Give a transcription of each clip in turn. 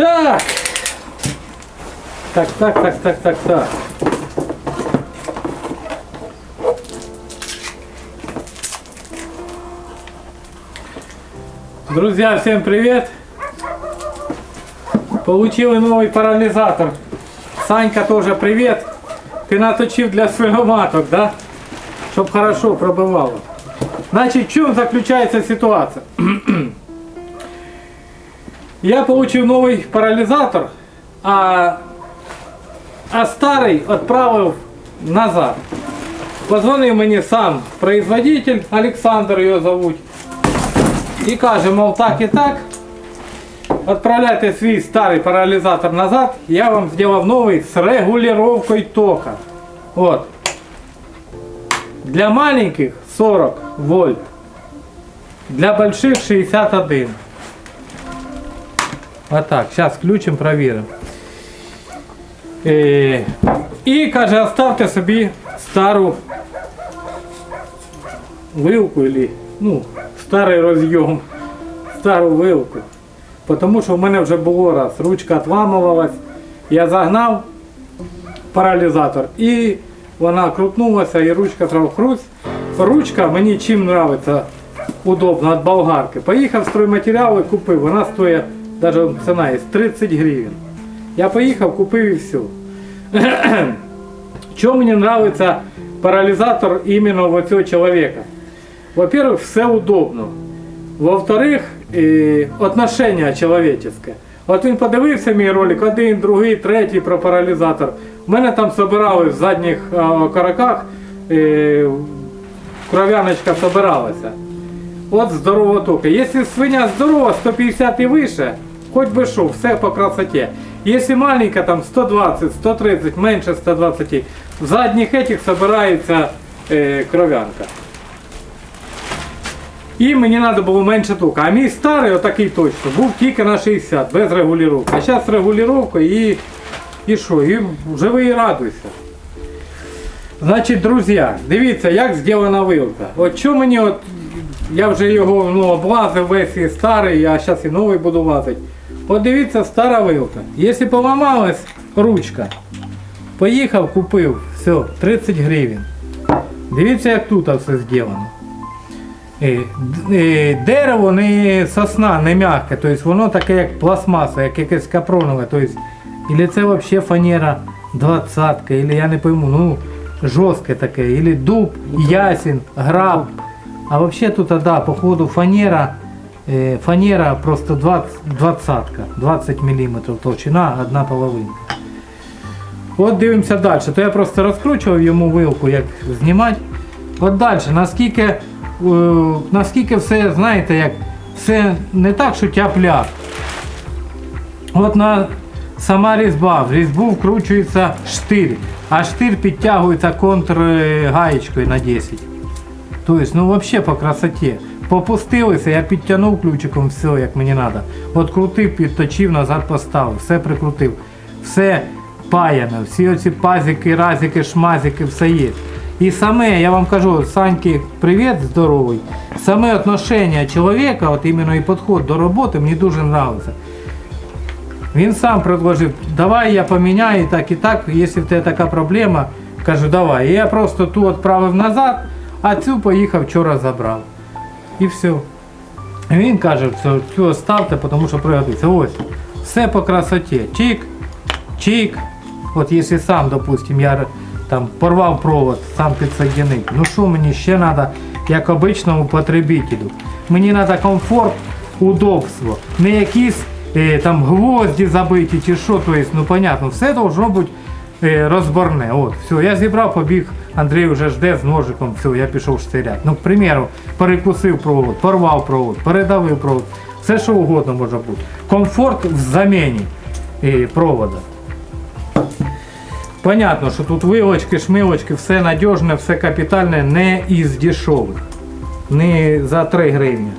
Так, так, так, так, так, так. Друзья, всем привет! Получили новый парализатор. Санька тоже привет. Ты наточив для свиноматок, да? Чтоб хорошо пробывало. Значит, в чем заключается ситуация? Я получил новый парализатор, а, а старий відправив назад. Позвонив мені сам производитель, Олександр його зовуть. І каже, мов так і так. Відправляйте свій старий паралізатор назад, я вам зробив новий з регулюванням тока. От. Для маленьких 40 вольт. Для больших 61. Вот так, сейчас включим, проверим. Е, І каже, оставте собі стару вилку или, ну, старий розйом, стару вилку. Тому що в мене вже було раз, ручка отламувалась, я загнав паралізатор і вона крутнулася і ручка хруст. Ручка мені чим подобається удобно від болгарки. Поїхав стройматеріали, купив, вона стоїть, навіть ціна є 30 гривень. Я поїхав, купив і все. Чому мені подобається паралізатор іменно вот цього чоловіка? Во-первых, все удобно. Во-вторых, е, отношення человеческое. От він подивився мій ролик, один, другий, третій про паралізатор. У мене там собирали в задніх караках, кров'яночка собиралася. От здорова тока. Якщо свиня здорова, 150 і вище, хоч би що, все по красоті. Якщо маленька, там 120, 130, менше 120, в задніх этих собирається е, кров'янка. І мені треба було менше тока. А мій старий, отакий точно, був тільки на 60, без регулювання. А зараз регулювання і, і що? І живи і радуйся. Значить, друзі, дивіться, як зроблена вилка. От що мені, от, я вже його ну, облазив весь і старий, а зараз і новий буду лазити. От дивіться, стара вилка. Якщо поламалась ручка, поїхав, купив, все, 30 гривень. Дивіться, як тут все зроблено. Е, е, Дерево не сосна, не м'яке, тобто воно таке як пластмаса, як якесь капронове. Тобто, или це взагалі фанера 20 или я не пойму, ну жорстке таке, или дуб, ясень, граб. А взагалі тут, да, походу фанера, фанера просто 20, 20, 20 мм толщина, одна половинка. От дивимося далі. То я просто розкручував йому вилку, як знімати. От далі, наскільки, е, наскільки все, знаєте, як все не так, що тяп-ляп. От на сама різьба, в різьбу вкручується штир, а штир підтягується контргаєчкою на 10. Тобто, ну взагалі по красоті. Попустилися, я підтягнув ключиком все, як мені треба. От крутив, підточив, назад поставив, все прикрутив. Все паяно, всі оці пазики, разики, шмазики, все є. І саме, я вам кажу, Саньки, привіт, здоровий. Саме отношення чоловіка, от іменно і підход до роботи мені дуже подобається. Він сам предложив, давай я поміняю так і так, якщо в тебе така проблема, кажу, давай. І я просто ту відправив назад, а цю поїхав вчора забрав. І все. Він каже, що цю оставте, тому що пригодиться. Ось, все по красоті. Чик, чик. От якщо сам, допустим, я там порвав провод, сам підсоединив. Ну що мені ще треба, як обичному потребителю? Мені треба комфорт, удобство. Не якісь е, там гвозді забиті чи що, то есть, ну понятно, все должно бути розборне. От, все, я зібрав, побіг, Андрій вже жде з ножиком, все, я пішов штиряти. Ну, к примеру, перекусив провод, порвав провод, передавив провод. Все що угодно може бути. Комфорт в заміні е, провода. Понятно, що тут вилочки, шмилочки, все надіжне, все капітальне, не із дешевих. Не за 3 гривні.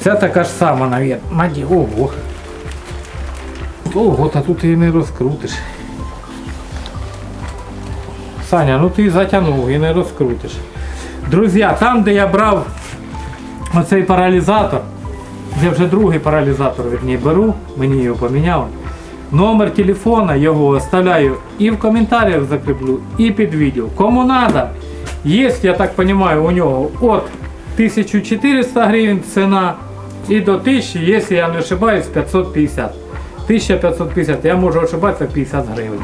Ця така ж сама, навіть. Наді... Ого. Ого, та тут її не розкрутиш. Саня, ну ти затягнув і не розкрутиш. Друзі, там, де я брав оцей паралізатор, де вже другий паралізатор верні, беру, мені його поміняли. Номер телефона його оставляю і в коментарях закріплю, і під відео. Кому надо, є, я так розумію, у нього от 1400 гривень ціна і до 1000, якщо я не ошибаюсь, 550. 1550, я можу ошибатися 50 гривень.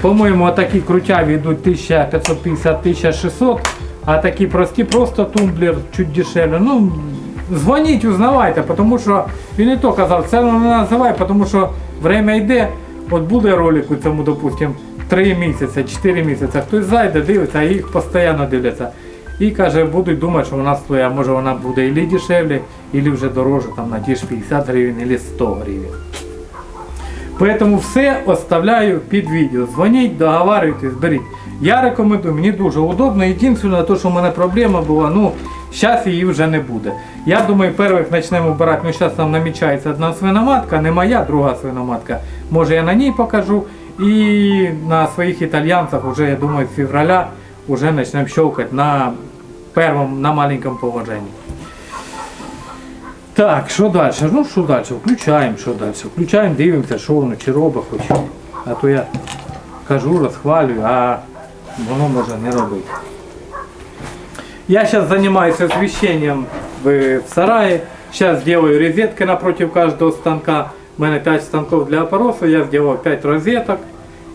По-моєму, такі крутяві йдуть 1550-1600, а такі прості, просто тумблер чуть дешевле. Ну, дзвоніть, узнавайте, тому що він і то казав, це не називай, тому що время йде, от буде ролик у цьому, допустим, 3 місяці, 4 місяці, хтось зайде, дивиться, а їх постійно дивляться. І каже, будуть думати, що вона стоїть, а може вона буде і дешевле, і вже дороже, там на ті ж 50 гривень, або 100 гривень. Поэтому все оставляю під відео. Дзвоніть, договарюйтесь, беріть. Я рекомендую, мені дуже удобно. Єдине, то, що в мене проблема була, ну, зараз її вже не буде. Я думаю, перших почнемо брати, ну зараз там намічається одна свиноматка, не моя, друга свиноматка. Може я на ній покажу. І на своїх італьянцях вже, я думаю, з февраля вже почнемо щелкати на першому, на маленькому положенні. Так, що далі? Ну що далі? Включаємо, що далі? Включаємо, дивимося, що воно чи робить хоч. А то я кажу, розхвалюю, а воно може не робити. Я зараз займаюся освещением в, сарае. Сейчас делаю розетки напротив каждого станка. У мене 5 станков для опороса, я сделал 5 розеток.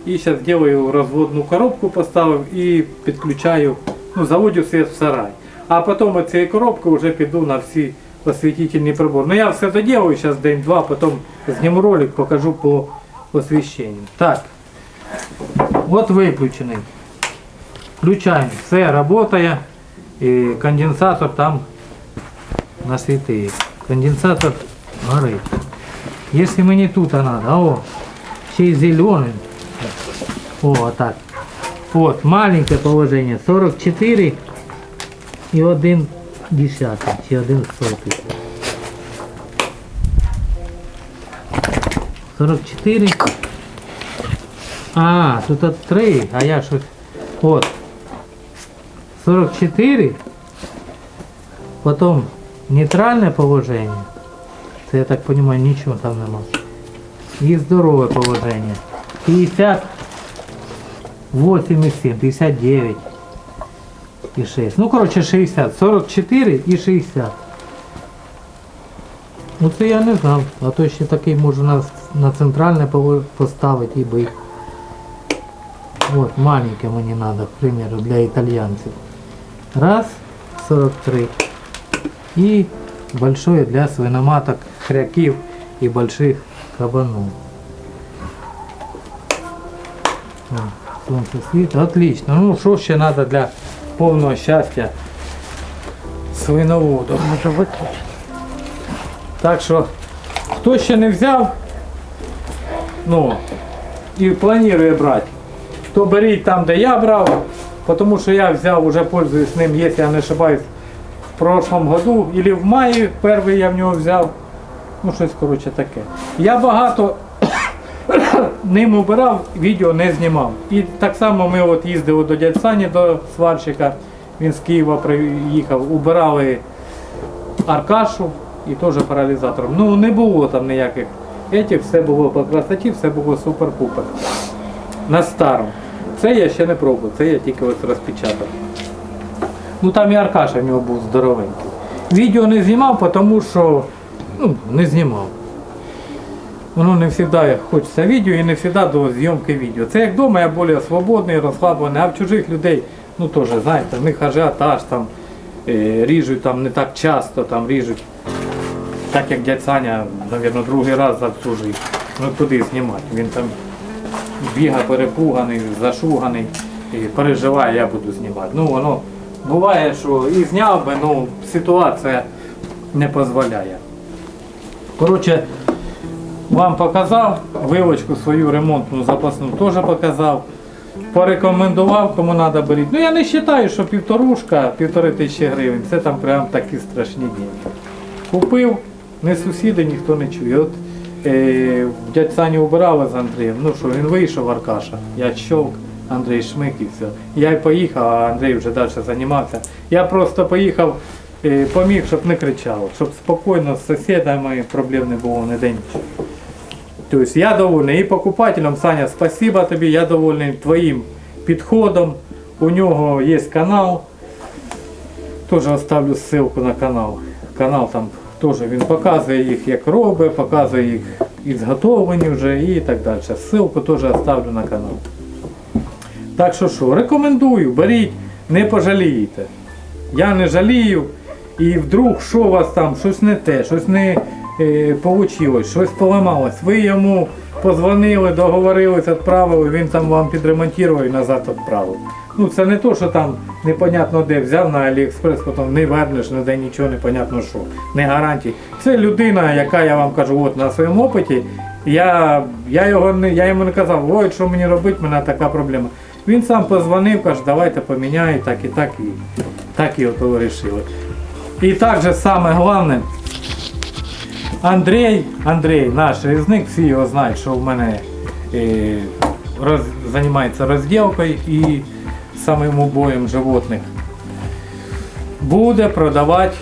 І зараз делаю розводну коробку, поставив і підключаю, ну, заводю світ в сарай. А потім от цієї коробки вже піду на всі освітительні прибори. Ну я все доделаю зараз день-два, потім зніму ролик, покажу по освіщенню. Так, от виключений. Включаємо, все працює. І конденсатор там насвітив. Конденсатор горить. Якщо мені тут надо, о, ще й зелений. О, так. Вот, маленькое положение. 44 и 1 десятый, чи 1 сотый. 44. А, тут от 3, а я щось. От. 44. Потом нейтральное положение. Це, я так понимаю, ничего там нема. И здоровое положение. 50. 8,7, 59 і 6. Ну, коротше, 60. 44 і 60. Ну це я не знав. А то ще такий можу на, на центральне поставити і бить. От, маленьке мені треба, к примеру, для італьянців. Раз, 43. І большое для свиноматок, хряків і больших кабанов. О, Сонце. Отлично. Ну що ще треба для повного щастя свиноводу. Може виключити. Так що, хто ще не взяв, ну, і планує брати, то беріть там, де я брав, тому що я взяв, уже пользуюсь ним, якщо я не ошибаюсь, в прошлом году, или в маї перший я в нього взяв. Ну, щось коротше таке. Я багато ним убирав, відео не знімав. І так само ми от їздили до дядь Сані, до сварщика, він з Києва приїхав, убирали Аркашу і теж паралізатором. Ну не було там ніяких етих, все було по красоті, все було супер-пупер. На старому. Це я ще не пробував, це я тільки ось розпечатав. Ну там і Аркаша в нього був здоровенький. Відео не знімав, тому що ну, не знімав. Воно не завжди хочеться відео і не завжди до зйомки відео. Це як вдома я більш свободний, розслаблений, а в чужих людей, ну теж, знаєте, в них ажіотаж там, е, ріжуть там не так часто, там ріжуть. Так як дядь Саня, мабуть, другий раз за всю життя. Ну куди знімати? Він там бігає перепуганий, зашуганий і переживає, я буду знімати. Ну воно буває, що і зняв би, ну ситуація не дозволяє. Коротше, вам показав, вилочку свою ремонтну запасну теж показав. Порекомендував, кому треба беріть. Ну я не вважаю, що півторушка, півтори тисячі гривень, це там прям такі страшні деньги. Купив, не сусіди, ніхто не чує. От е, дядь Саню убирали з Андрієм, ну що, він вийшов Аркаша, я щовк, Андрій шмик і все. Я й поїхав, а Андрій вже далі займався. Я просто поїхав, е, поміг, щоб не кричало, щоб спокійно з сусідами проблем не було ніде нічого. Тобто я довольний і покупателям, Саня, спасибо тобі, я довольний твоїм підходом. У нього є канал. Теж оставлю ссылку на канал. Канал там теж він показує їх, як робить, показує їх ізготовлені вже і так далі. Ссылку теж оставлю на канал. Так що що, рекомендую, беріть, не пожалієте. Я не жалію. І вдруг що у вас там, щось не те, щось не вийшло, щось поламалось. Ви йому позвонили, договорились, відправили, він там вам підремонтував і назад відправив. Ну це не то, що там непонятно де взяв на Аліекспрес, потім не вернеш, не де нічого, непонятно що, не гарантій. Це людина, яка я вам кажу, от на своєму опиті. Я, я, його не, я йому не казав, ой, що мені робити, в мене така проблема. Він сам позвонив, каже, давайте поміняй, так і так, і так і от вирішили. І також саме головне, Андрій, Андрій, наш різник, всі його знають, що в мене е, роз, займається розділкою і самим убоєм животних. Буде продавати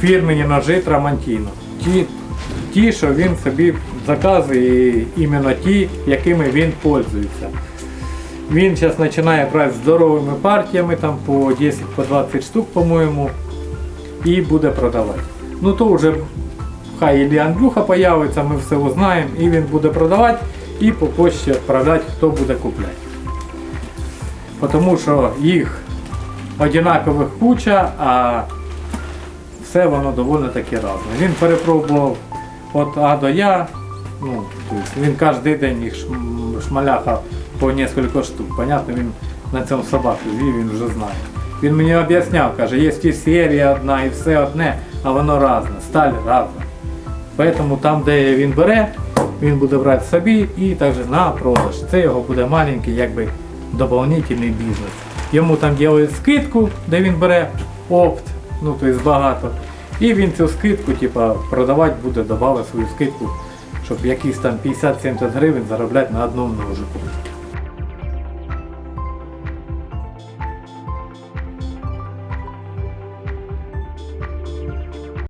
фірмені ножи Трамантіно. Ті, ті, що він собі заказує, іменно ті, якими він пользується. Він зараз починає брати здоровими партіями, там по 10-20 по штук, по-моєму, і буде продавати. Ну то вже хай Ілі Андрюха появиться, ми все узнаємо, і він буде продавати і по почті відправляти, хто буде купляти. Тому що їх однакових куча, а все воно доволі таки разне. Він перепробував від А до Я, ну, тобто він кожен день їх шм- шмаляхав по кілька штук. Понятно, він на цьому собаку звів, він вже знає. Він мені об'ясняв, каже, є і серія одна, і все одне, а воно разне, сталь разна. Поэтому там, де він бере, він буде брати собі і також на продаж. Це його буде маленький, якби доповнительний бізнес. Йому там роблять скидку, де він бере опт, ну тобто багато. І він цю скидку, типа, продавати буде, додавати свою скидку, щоб якісь там 50-70 гривень заробляти на одному ножику.